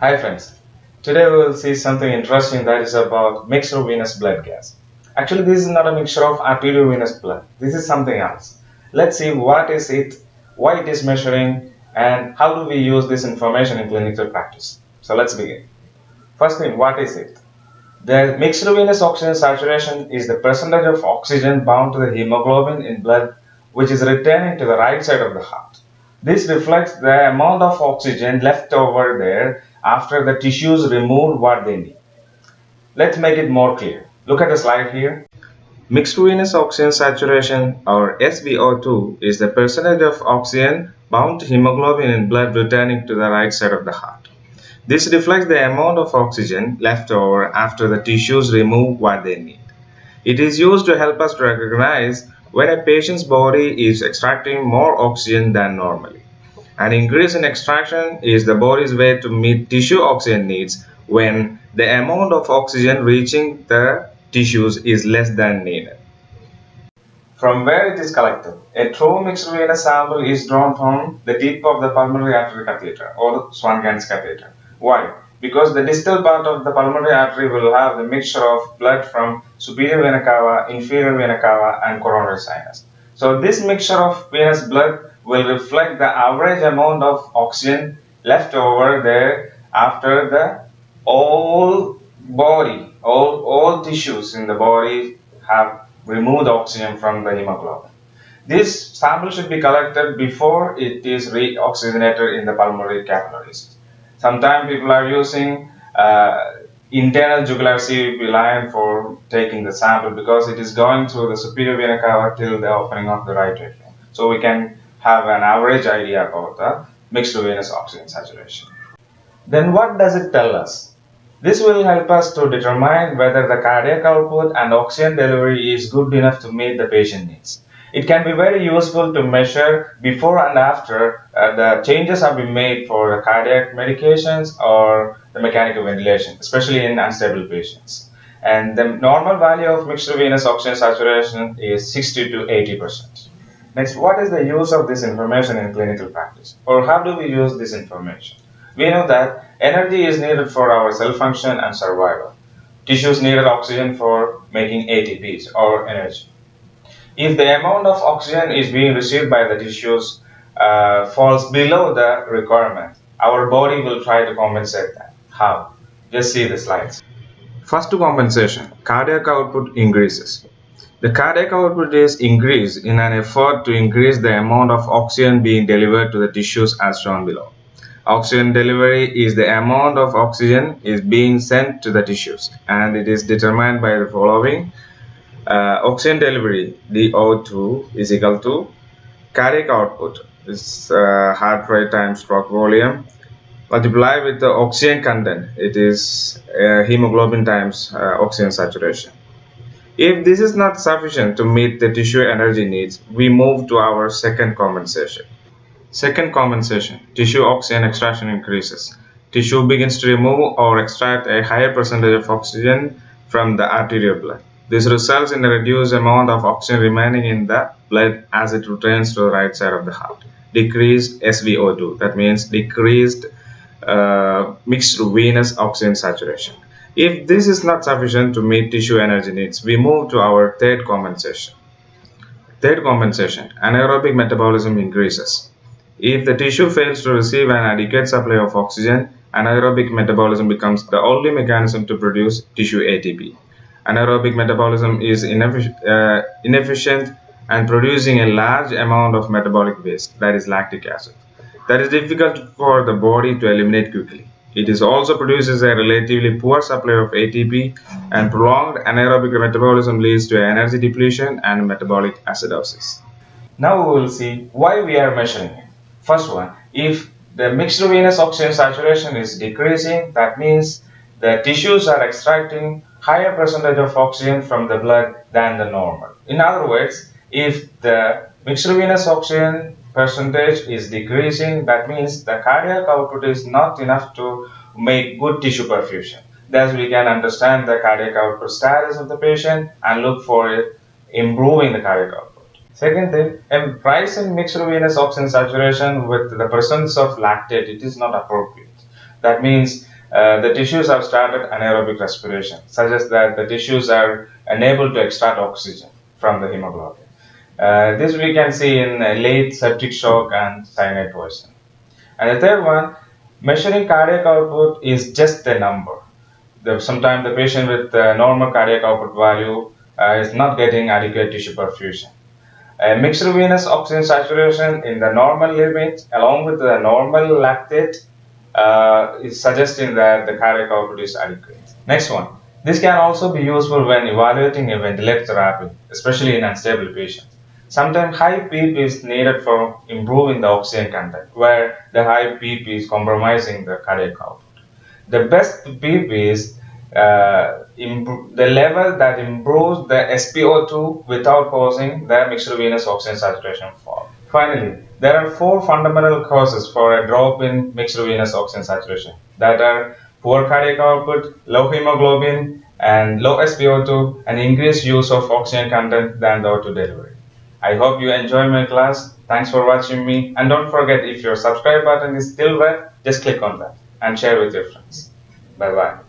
Hi friends, today we will see something interesting that is about mixed venous blood gas. Actually this is not a mixture of arterial venous blood, this is something else. Let's see what is it, why it is measuring and how do we use this information in clinical practice. So let's begin. First thing, what is it? The mixed venous oxygen saturation is the percentage of oxygen bound to the hemoglobin in blood which is returning to the right side of the heart. This reflects the amount of oxygen left over there after the tissues removed what they need. Let's make it more clear. Look at the slide here. Mixed venous oxygen saturation or SVO2 is the percentage of oxygen bound to hemoglobin in blood returning to the right side of the heart. This reflects the amount of oxygen left over after the tissues remove what they need. It is used to help us recognize when a patient's body is extracting more oxygen than normally. An increase in extraction is the body's way to meet tissue oxygen needs when the amount of oxygen reaching the tissues is less than needed. From where it is collected, a true mixed venous sample is drawn from the tip of the pulmonary artery catheter or Swan-Ganz catheter. Why? Because the distal part of the pulmonary artery will have the mixture of blood from superior vena cava, inferior vena cava and coronary sinus. So this mixture of venous blood will reflect the average amount of oxygen left over there after the all body, all, all tissues in the body have removed oxygen from the hemoglobin. This sample should be collected before it is reoxygenated in the pulmonary capillaries. Sometimes people are using uh, internal jugular CVP line for taking the sample because it is going through the superior vena cava till the opening of the right atrium. So we can have an average idea about the mixed venous oxygen saturation. Then what does it tell us? This will help us to determine whether the cardiac output and oxygen delivery is good enough to meet the patient needs. It can be very useful to measure before and after uh, the changes have been made for the cardiac medications or the mechanical ventilation, especially in unstable patients. And the normal value of mixed venous oxygen saturation is 60 to 80 percent. Next, what is the use of this information in clinical practice? Or how do we use this information? We know that energy is needed for our cell function and survival. Tissues needed oxygen for making ATPs or energy. If the amount of oxygen is being received by the tissues uh, falls below the requirement, our body will try to compensate that. How? Just see the slides. First compensation, cardiac output increases. The cardiac output is increased in an effort to increase the amount of oxygen being delivered to the tissues as shown below. Oxygen delivery is the amount of oxygen is being sent to the tissues and it is determined by the following uh, oxygen delivery DO2 is equal to cardiac output is uh, heart rate times stroke volume multiplied with the oxygen content it is uh, hemoglobin times uh, oxygen saturation if this is not sufficient to meet the tissue energy needs we move to our second compensation second compensation tissue oxygen extraction increases tissue begins to remove or extract a higher percentage of oxygen from the arterial blood this results in a reduced amount of oxygen remaining in the blood as it returns to the right side of the heart. Decreased SVO2, that means decreased uh, mixed venous oxygen saturation. If this is not sufficient to meet tissue energy needs, we move to our third compensation. Third compensation, anaerobic metabolism increases. If the tissue fails to receive an adequate supply of oxygen, anaerobic metabolism becomes the only mechanism to produce tissue ATP anaerobic metabolism is uh, inefficient and producing a large amount of metabolic waste, that is lactic acid. That is difficult for the body to eliminate quickly. It is also produces a relatively poor supply of ATP and prolonged anaerobic metabolism leads to energy depletion and metabolic acidosis. Now we will see why we are measuring it. First one, if the mixed venous oxygen saturation is decreasing, that means the tissues are extracting higher percentage of oxygen from the blood than the normal. In other words, if the mixed venous oxygen percentage is decreasing, that means the cardiac output is not enough to make good tissue perfusion. Thus, we can understand the cardiac output status of the patient and look for improving the cardiac output. Second thing, a rise in mixed venous oxygen saturation with the presence of lactate, it is not appropriate. That means uh, the tissues have started anaerobic respiration, suggests that the tissues are unable to extract oxygen from the hemoglobin. Uh, this we can see in late septic shock and cyanide poisoning. And the third one, measuring cardiac output is just a number. Sometimes the patient with normal cardiac output value uh, is not getting adequate tissue perfusion. A mixed venous oxygen saturation in the normal limit along with the normal lactate uh, is suggesting that the cardiac output is adequate. Next one. This can also be useful when evaluating a ventilator therapy, especially in unstable patients. Sometimes high PEEP is needed for improving the oxygen content, where the high PEEP is compromising the cardiac output. The best PEEP is uh, the level that improves the SpO2 without causing the mixed venous oxygen saturation fall. Finally, there are four fundamental causes for a drop in mixed venous oxygen saturation that are poor cardiac output, low hemoglobin, and low SpO2, and increased use of oxygen content than the O2 delivery. I hope you enjoy my class. Thanks for watching me. And don't forget, if your subscribe button is still red, just click on that and share with your friends. Bye bye.